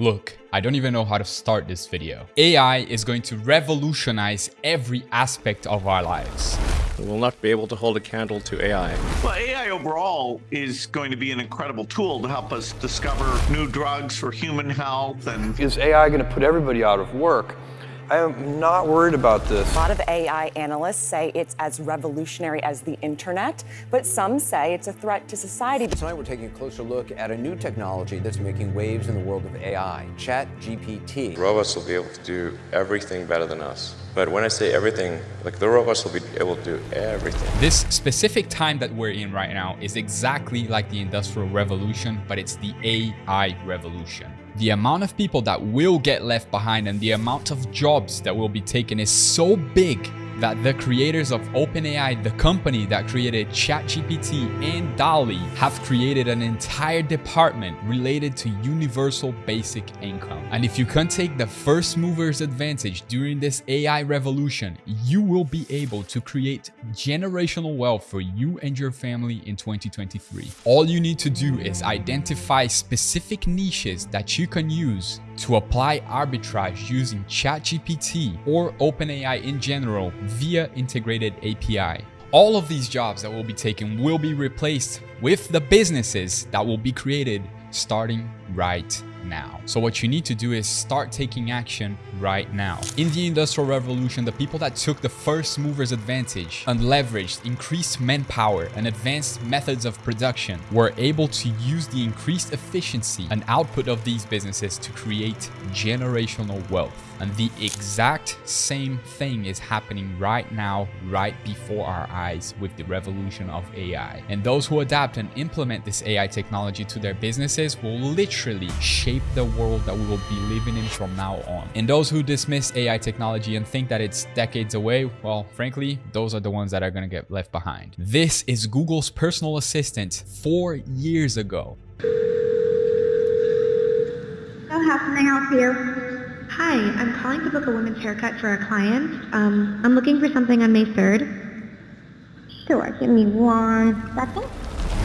Look, I don't even know how to start this video. AI is going to revolutionize every aspect of our lives. We will not be able to hold a candle to AI. Well, AI overall is going to be an incredible tool to help us discover new drugs for human health and Is AI going to put everybody out of work? I am not worried about this. A lot of AI analysts say it's as revolutionary as the internet, but some say it's a threat to society. Tonight we're taking a closer look at a new technology that's making waves in the world of AI, ChatGPT. Robots will be able to do everything better than us. But when I say everything, like the robots will be able to do everything. This specific time that we're in right now is exactly like the Industrial Revolution, but it's the AI revolution. The amount of people that will get left behind and the amount of jobs that will be taken is so big that the creators of OpenAI, the company that created ChatGPT and DALL-E, have created an entire department related to universal basic income. And if you can take the first mover's advantage during this AI revolution, you will be able to create generational wealth for you and your family in 2023. All you need to do is identify specific niches that you can use to apply arbitrage using ChatGPT or OpenAI in general via integrated API. All of these jobs that will be taken will be replaced with the businesses that will be created starting right now. So what you need to do is start taking action right now. In the Industrial Revolution, the people that took the first mover's advantage and leveraged increased manpower and advanced methods of production were able to use the increased efficiency and output of these businesses to create generational wealth. And the exact same thing is happening right now, right before our eyes with the revolution of AI. And those who adapt and implement this AI technology to their businesses will literally shape the world that we will be living in from now on. And those who dismiss AI technology and think that it's decades away, well, frankly, those are the ones that are going to get left behind. This is Google's personal assistant four years ago. How can I help you? Hi, I'm calling to book a women's haircut for a client. Um, I'm looking for something on May 3rd. Sure, give me one second.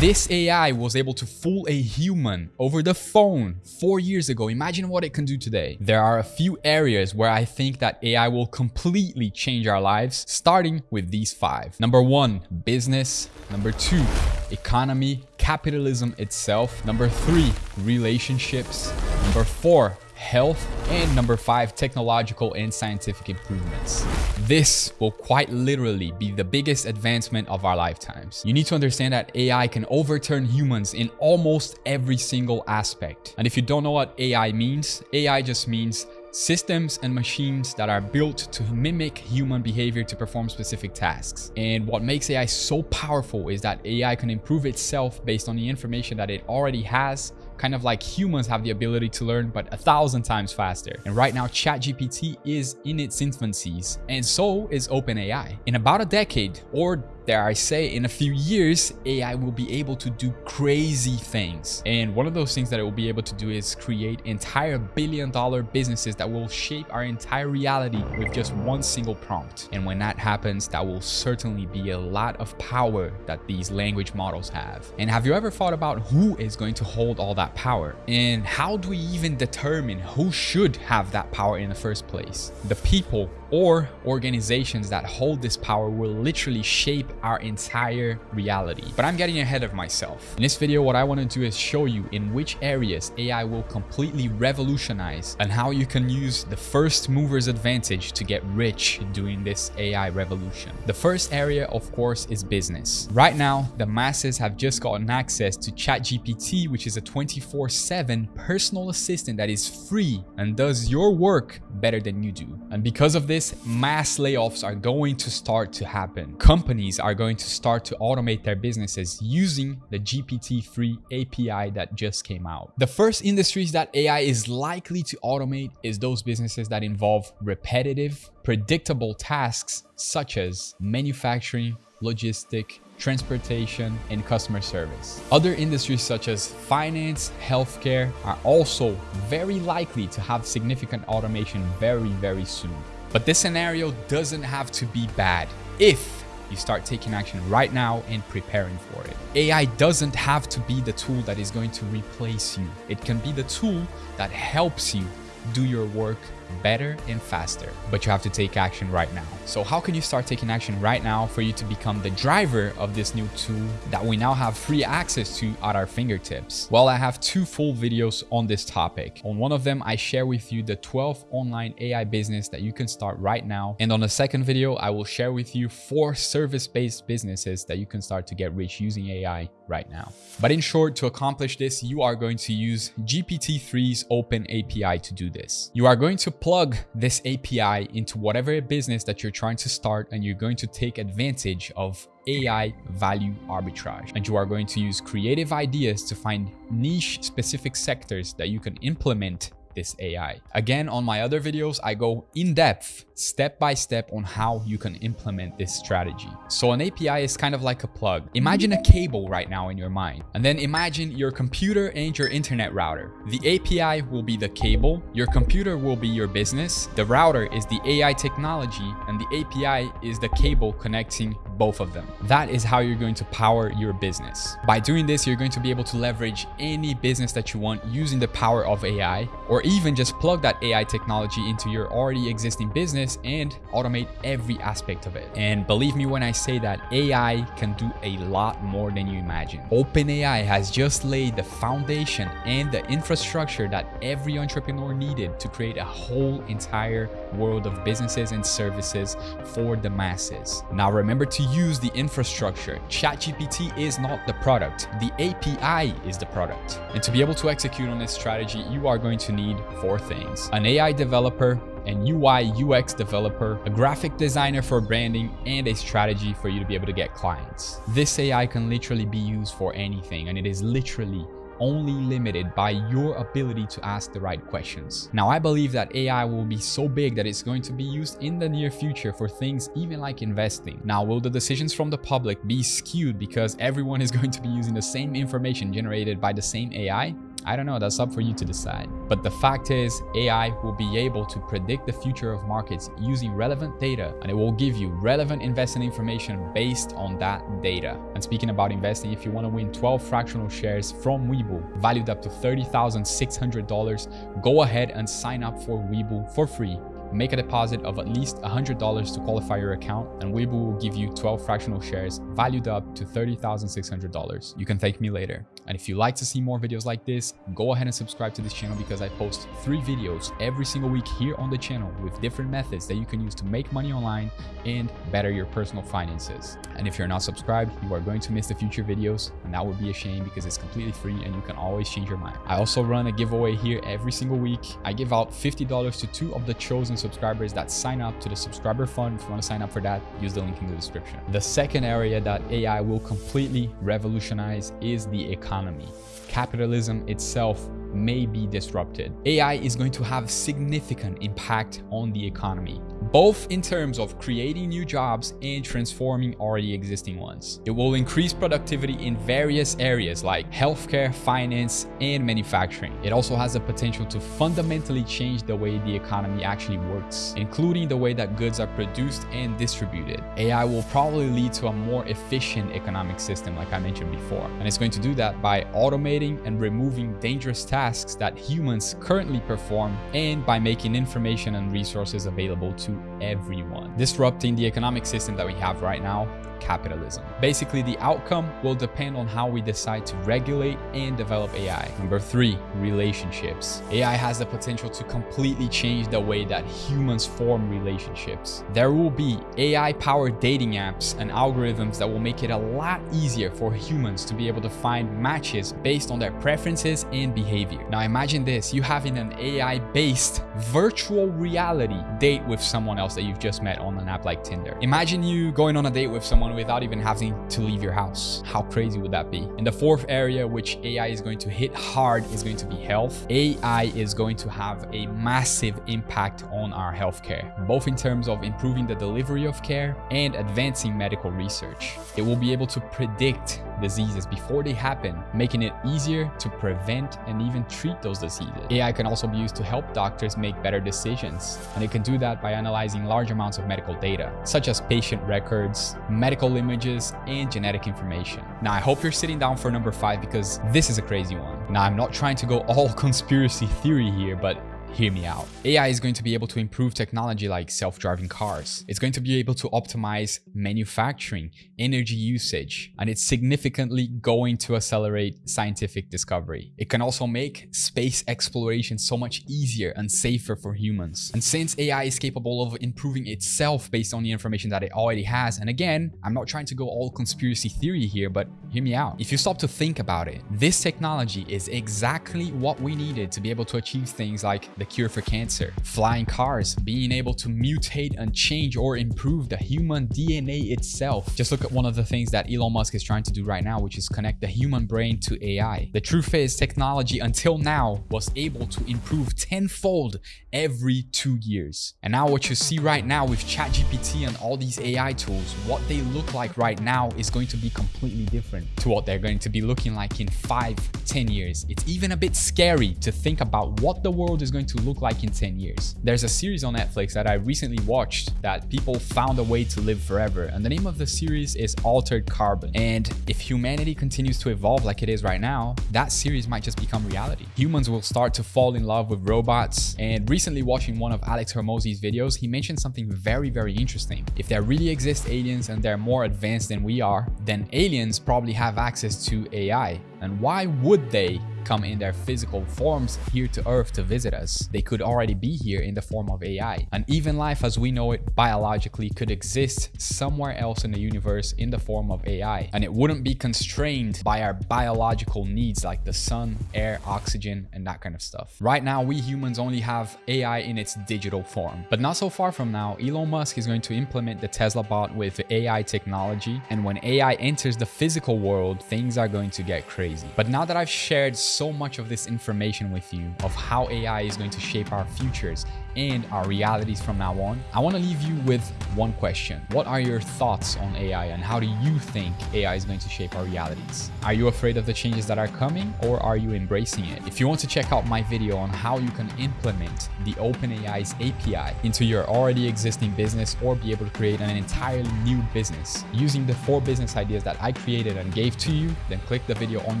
This AI was able to fool a human over the phone four years ago. Imagine what it can do today. There are a few areas where I think that AI will completely change our lives, starting with these five. Number one, business. Number two, economy, capitalism itself. Number three, relationships. Number four, health, and number five, technological and scientific improvements. This will quite literally be the biggest advancement of our lifetimes. You need to understand that AI can overturn humans in almost every single aspect. And if you don't know what AI means, AI just means systems and machines that are built to mimic human behavior to perform specific tasks. And what makes AI so powerful is that AI can improve itself based on the information that it already has kind of like humans have the ability to learn, but a thousand times faster. And right now, ChatGPT is in its infancies, and so is OpenAI. In about a decade, or dare I say, in a few years, AI will be able to do crazy things. And one of those things that it will be able to do is create entire billion dollar businesses that will shape our entire reality with just one single prompt. And when that happens, that will certainly be a lot of power that these language models have. And have you ever thought about who is going to hold all that power? And how do we even determine who should have that power in the first place? The people or organizations that hold this power will literally shape our entire reality. But I'm getting ahead of myself. In this video, what I want to do is show you in which areas AI will completely revolutionize and how you can use the first mover's advantage to get rich during this AI revolution. The first area, of course, is business. Right now, the masses have just gotten access to ChatGPT, which is a 24-7 personal assistant that is free and does your work better than you do. And because of this, mass layoffs are going to start to happen. Companies are going to start to automate their businesses using the GPT-3 API that just came out. The first industries that AI is likely to automate is those businesses that involve repetitive, predictable tasks such as manufacturing, logistic, transportation, and customer service. Other industries such as finance, healthcare are also very likely to have significant automation very, very soon. But this scenario doesn't have to be bad if you start taking action right now and preparing for it. AI doesn't have to be the tool that is going to replace you. It can be the tool that helps you do your work better and faster. But you have to take action right now. So how can you start taking action right now for you to become the driver of this new tool that we now have free access to at our fingertips? Well, I have two full videos on this topic. On one of them, I share with you the 12 online AI business that you can start right now. And on the second video, I will share with you four service-based businesses that you can start to get rich using AI right now. But in short, to accomplish this, you are going to use GPT-3's Open API to do this. You are going to plug this API into whatever business that you're trying to start and you're going to take advantage of AI value arbitrage. And you are going to use creative ideas to find niche specific sectors that you can implement this AI. Again, on my other videos, I go in depth, step by step on how you can implement this strategy. So an API is kind of like a plug. Imagine a cable right now in your mind, and then imagine your computer and your internet router. The API will be the cable, your computer will be your business, the router is the AI technology, and the API is the cable connecting both of them. That is how you're going to power your business. By doing this, you're going to be able to leverage any business that you want using the power of AI, or even just plug that AI technology into your already existing business and automate every aspect of it. And believe me when I say that AI can do a lot more than you imagine. OpenAI has just laid the foundation and the infrastructure that every entrepreneur needed to create a whole entire world of businesses and services for the masses. Now remember to use the infrastructure. ChatGPT is not the product. The API is the product. And to be able to execute on this strategy, you are going to need four things. An AI developer, an UI UX developer, a graphic designer for branding, and a strategy for you to be able to get clients. This AI can literally be used for anything and it is literally only limited by your ability to ask the right questions. Now, I believe that AI will be so big that it's going to be used in the near future for things even like investing. Now, will the decisions from the public be skewed because everyone is going to be using the same information generated by the same AI? I don't know, that's up for you to decide. But the fact is, AI will be able to predict the future of markets using relevant data, and it will give you relevant investing information based on that data. And speaking about investing, if you want to win 12 fractional shares from Webull, valued up to $30,600, go ahead and sign up for Webull for free make a deposit of at least $100 to qualify your account and Webull will give you 12 fractional shares valued up to $30,600. You can thank me later. And if you like to see more videos like this, go ahead and subscribe to this channel because I post three videos every single week here on the channel with different methods that you can use to make money online and better your personal finances. And if you're not subscribed, you are going to miss the future videos and that would be a shame because it's completely free and you can always change your mind. I also run a giveaway here every single week. I give out $50 to two of the chosen subscribers that sign up to the subscriber fund. If you want to sign up for that, use the link in the description. The second area that AI will completely revolutionize is the economy. Capitalism itself may be disrupted. AI is going to have significant impact on the economy, both in terms of creating new jobs and transforming already existing ones. It will increase productivity in various areas like healthcare, finance, and manufacturing. It also has the potential to fundamentally change the way the economy actually works, including the way that goods are produced and distributed. AI will probably lead to a more efficient economic system like I mentioned before, and it's going to do that by automating and removing dangerous tasks tasks that humans currently perform and by making information and resources available to everyone, disrupting the economic system that we have right now capitalism. Basically, the outcome will depend on how we decide to regulate and develop AI. Number three, relationships. AI has the potential to completely change the way that humans form relationships. There will be AI-powered dating apps and algorithms that will make it a lot easier for humans to be able to find matches based on their preferences and behavior. Now imagine this, you having an AI-based virtual reality date with someone else that you've just met on an app like Tinder. Imagine you going on a date with someone without even having to leave your house. How crazy would that be? And the fourth area which AI is going to hit hard is going to be health. AI is going to have a massive impact on our healthcare, both in terms of improving the delivery of care and advancing medical research. It will be able to predict diseases before they happen, making it easier to prevent and even treat those diseases. AI can also be used to help doctors make better decisions, and it can do that by analyzing large amounts of medical data, such as patient records, medical images, and genetic information. Now, I hope you're sitting down for number five because this is a crazy one. Now, I'm not trying to go all conspiracy theory here, but Hear me out. AI is going to be able to improve technology like self-driving cars. It's going to be able to optimize manufacturing, energy usage, and it's significantly going to accelerate scientific discovery. It can also make space exploration so much easier and safer for humans. And since AI is capable of improving itself based on the information that it already has, and again, I'm not trying to go all conspiracy theory here, but hear me out. If you stop to think about it, this technology is exactly what we needed to be able to achieve things like the cure for cancer, flying cars, being able to mutate and change or improve the human DNA itself. Just look at one of the things that Elon Musk is trying to do right now, which is connect the human brain to AI. The truth is technology until now was able to improve tenfold every two years. And now what you see right now with ChatGPT and all these AI tools, what they look like right now is going to be completely different to what they're going to be looking like in five, ten years. It's even a bit scary to think about what the world is going to look like in 10 years. There's a series on Netflix that I recently watched that people found a way to live forever. And the name of the series is Altered Carbon. And if humanity continues to evolve like it is right now, that series might just become reality. Humans will start to fall in love with robots. And recently watching one of Alex Hormozi's videos, he mentioned something very, very interesting. If there really exist aliens and they're more advanced than we are, then aliens probably have access to AI. And why would they come in their physical forms here to Earth to visit us. They could already be here in the form of AI. And even life as we know it biologically could exist somewhere else in the universe in the form of AI. And it wouldn't be constrained by our biological needs like the sun, air, oxygen, and that kind of stuff. Right now, we humans only have AI in its digital form. But not so far from now, Elon Musk is going to implement the Tesla bot with AI technology. And when AI enters the physical world, things are going to get crazy. But now that I've shared much of this information with you of how AI is going to shape our futures and our realities from now on, I want to leave you with one question. What are your thoughts on AI and how do you think AI is going to shape our realities? Are you afraid of the changes that are coming or are you embracing it? If you want to check out my video on how you can implement the OpenAI's API into your already existing business or be able to create an entirely new business using the four business ideas that I created and gave to you, then click the video on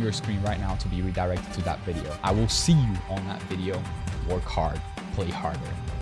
your screen right now to be redirected to that video. I will see you on that video. Work hard, harder.